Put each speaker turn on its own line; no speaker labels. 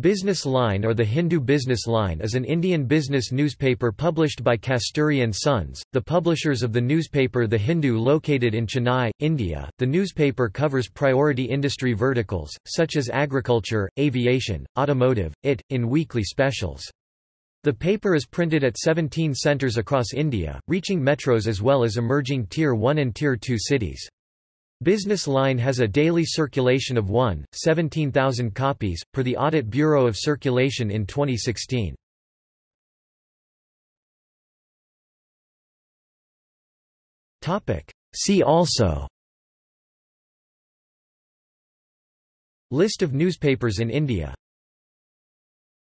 Business Line or the Hindu Business Line is an Indian business newspaper published by Kasturi and Sons, the publishers of the newspaper The Hindu located in Chennai, India. The newspaper covers priority industry verticals, such as agriculture, aviation, automotive, IT, in weekly specials. The paper is printed at 17 centres across India, reaching metros as well as emerging Tier 1 and Tier 2 cities. Business Line has a daily circulation of 1, 17,000 copies, per the Audit Bureau of Circulation in 2016. See also. List of newspapers in India